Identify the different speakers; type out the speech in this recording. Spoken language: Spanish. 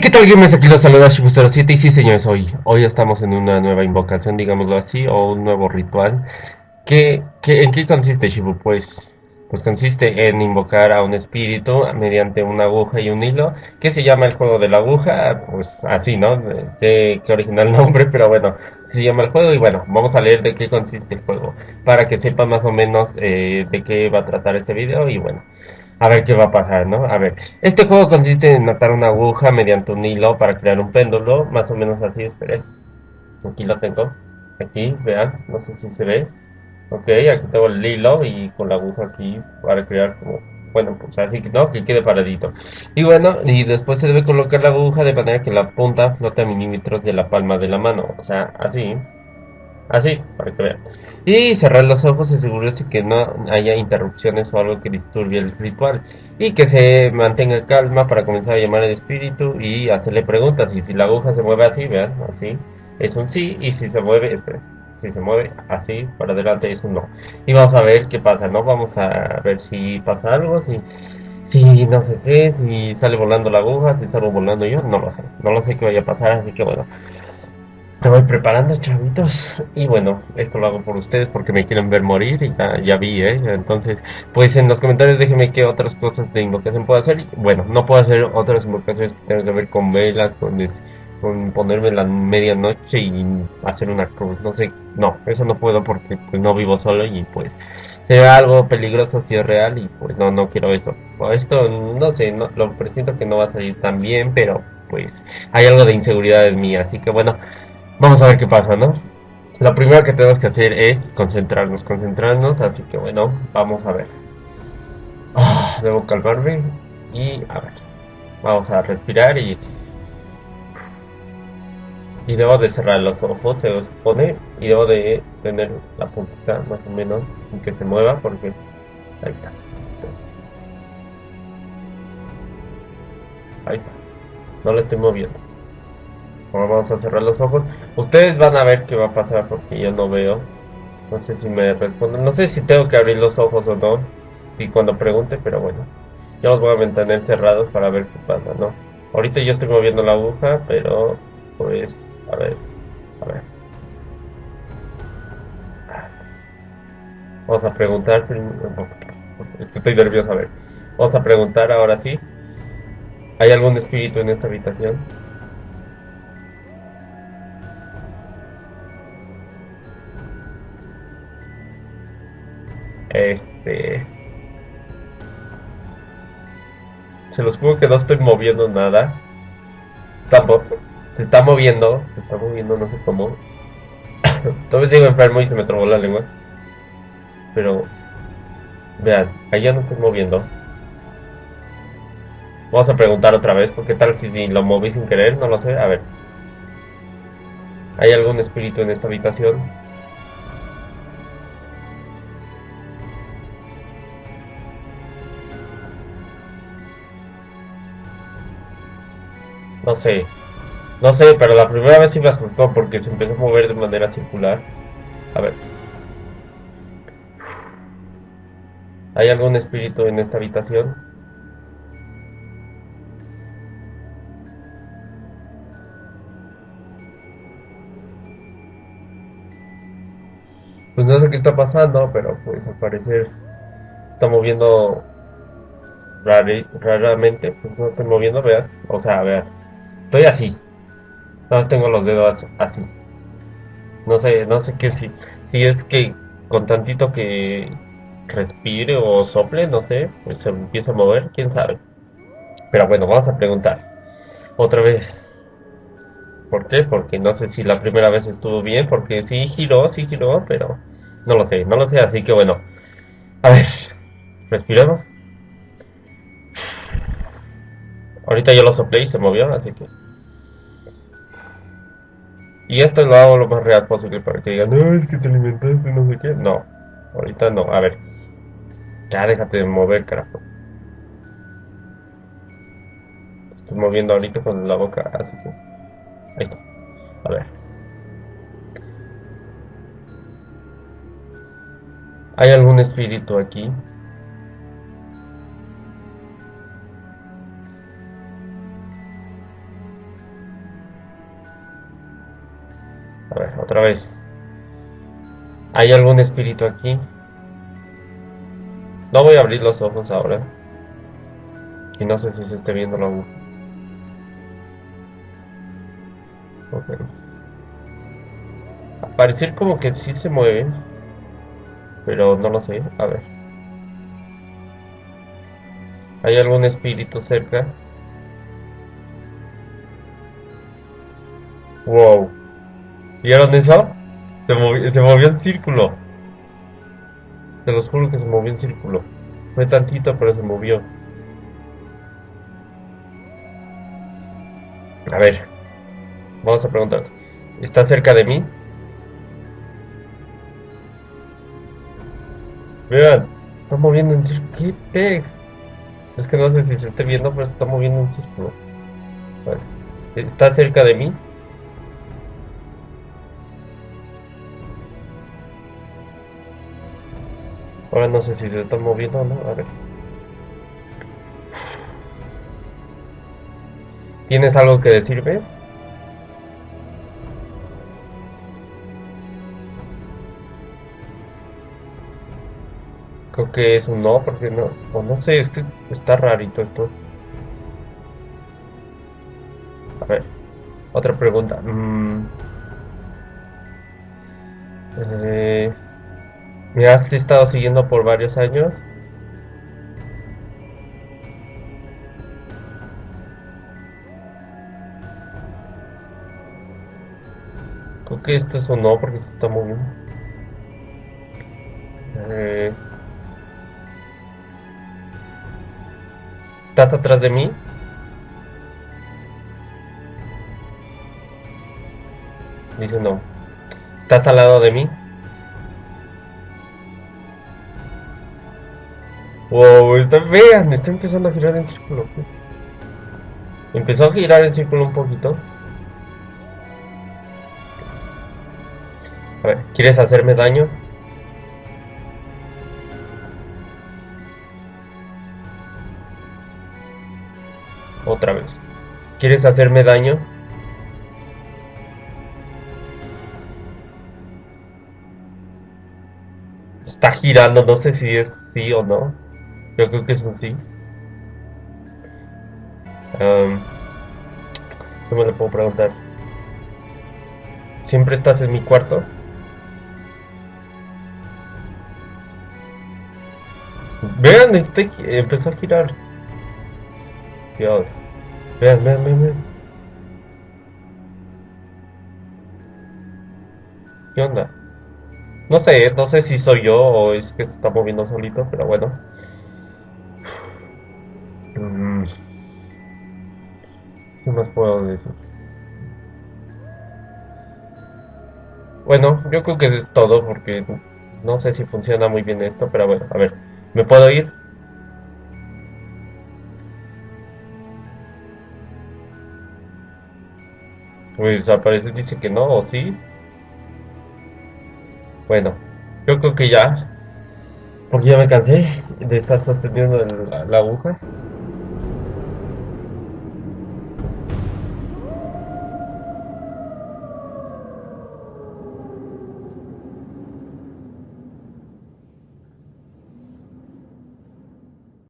Speaker 1: ¿qué tal gamers? Aquí los saluda Shibu07 y sí señores, hoy, hoy estamos en una nueva invocación, digámoslo así, o un nuevo ritual. ¿Qué, qué, en qué consiste Shibu? Pues, pues consiste en invocar a un espíritu mediante una aguja y un hilo, que se llama el juego de la aguja, pues así, ¿no? De, de, qué original nombre, pero bueno, se llama el juego y bueno, vamos a leer de qué consiste el juego, para que sepan más o menos eh, de qué va a tratar este video y bueno a ver qué va a pasar, ¿no? A ver, este juego consiste en atar una aguja mediante un hilo para crear un péndulo, más o menos así, esperen. Aquí lo tengo, aquí, vean, no sé si se ve. Ok, aquí tengo el hilo y con la aguja aquí para crear como, bueno, pues así que no, que quede paradito. Y bueno, y después se debe colocar la aguja de manera que la punta flote a milímetros de la palma de la mano, o sea, así, así, para que vean. Y cerrar los ojos y asegurarse que no haya interrupciones o algo que disturbie el ritual. Y que se mantenga calma para comenzar a llamar al espíritu y hacerle preguntas. Y si la aguja se mueve así, vean, así, es un sí. Y si se mueve, si se mueve así para adelante, es un no. Y vamos a ver qué pasa, ¿no? Vamos a ver si pasa algo, si, si no sé qué, si sale volando la aguja, si salgo volando yo, no lo sé. No lo sé qué vaya a pasar, así que bueno. Me voy preparando, chavitos. Y bueno, esto lo hago por ustedes porque me quieren ver morir y ya, ya vi, ¿eh? Entonces, pues en los comentarios déjenme qué otras cosas de invocación puedo hacer. Y, bueno, no puedo hacer otras invocaciones que tengan que ver con velas, con, con ponerme la medianoche y hacer una cruz. No sé, no, eso no puedo porque pues, no vivo solo y pues será algo peligroso si es real y pues no, no quiero eso. Esto, no sé, no, lo presiento que no va a salir tan bien, pero pues hay algo de inseguridad en mí, así que bueno. Vamos a ver qué pasa, ¿no? Lo primero que tenemos que hacer es concentrarnos, concentrarnos, así que bueno, vamos a ver. Ah, debo calmarme y a ver. Vamos a respirar y... Y debo de cerrar los ojos, se supone, y debo de tener la puntita más o menos sin que se mueva porque... Ahí está. Ahí está. No lo estoy moviendo. Vamos a cerrar los ojos. Ustedes van a ver qué va a pasar porque yo no veo. No sé si me responden. No sé si tengo que abrir los ojos o no. Si cuando pregunte, pero bueno. Yo los voy a mantener cerrados para ver qué pasa, ¿no? Ahorita yo estoy moviendo la aguja, pero pues, a ver, a ver. Vamos a preguntar Estoy nervioso, a ver. Vamos a preguntar ahora sí. ¿Hay algún espíritu en esta habitación? Este. Se los juro que no estoy moviendo nada. Tampoco. Se está moviendo. Se está moviendo, no sé cómo. Todavía sigo enfermo y se me trabó la lengua. Pero. Vean, allá no estoy moviendo. Vamos a preguntar otra vez, porque tal si, si lo moví sin querer, no lo sé. A ver. ¿Hay algún espíritu en esta habitación? No sé. No sé, pero la primera vez sí me asustó porque se empezó a mover de manera circular. A ver. ¿Hay algún espíritu en esta habitación? Pues no sé qué está pasando, pero pues al parecer está moviendo raramente. Pues no estoy moviendo, vean. O sea, vean. Estoy así. Nada más tengo los dedos así. No sé, no sé qué si, si es que con tantito que respire o sople, no sé, pues se empieza a mover, quién sabe. Pero bueno, vamos a preguntar. Otra vez. ¿Por qué? Porque no sé si la primera vez estuvo bien, porque sí giró, sí giró, pero no lo sé, no lo sé, así que bueno. A ver, respiremos. Ahorita yo lo soplé y se movió, así que... Y esto lo hago lo más real posible para que digan, no, es que te alimentaste, no sé qué. No, ahorita no, a ver. Ya déjate de mover, carajo. Estoy moviendo ahorita con la boca, así que... Ahí está. A ver. ¿Hay algún espíritu aquí? A ver, otra vez. ¿Hay algún espíritu aquí? No voy a abrir los ojos ahora. Y no sé si se esté viendo la. Ok. A parecer como que sí se mueve. Pero no lo sé. A ver. ¿Hay algún espíritu cerca? Wow. ¿Vieron eso? Se movió, se movió en círculo. Se los juro que se movió en círculo. Fue tantito, pero se movió. A ver. Vamos a preguntar. ¿Está cerca de mí? Vean. Está moviendo en círculo. ¿Qué? Es que no sé si se esté viendo, pero se está moviendo en círculo. ¿Está cerca de mí? Ahora no sé si se está moviendo o no. A ver. ¿Tienes algo que decirme? Creo que es un no, porque no. O no sé, es que está rarito esto. A ver. Otra pregunta. Mm. Eh. ¿Me has estado siguiendo por varios años? Creo que esto es un no porque se está moviendo. Eh, ¿Estás atrás de mí? Dice no. ¿Estás al lado de mí? Wow, está, vean, está empezando a girar en círculo. Empezó a girar en círculo un poquito. A ver, ¿quieres hacerme daño? Otra vez. ¿Quieres hacerme daño? Está girando, no sé si es sí o no. Yo creo que es un sí. Um, ¿Qué me le puedo preguntar? ¿Siempre estás en mi cuarto? Vean, este empezó a girar. Dios. Vean, vean, vean, vean. ¿Qué onda? No sé, no sé si soy yo o es que se está moviendo solito, pero bueno. Bueno, yo creo que eso es todo porque no sé si funciona muy bien esto, pero bueno, a ver, ¿me puedo ir? Pues aparece, dice que no, o sí. Bueno, yo creo que ya, porque ya me cansé de estar sosteniendo la aguja.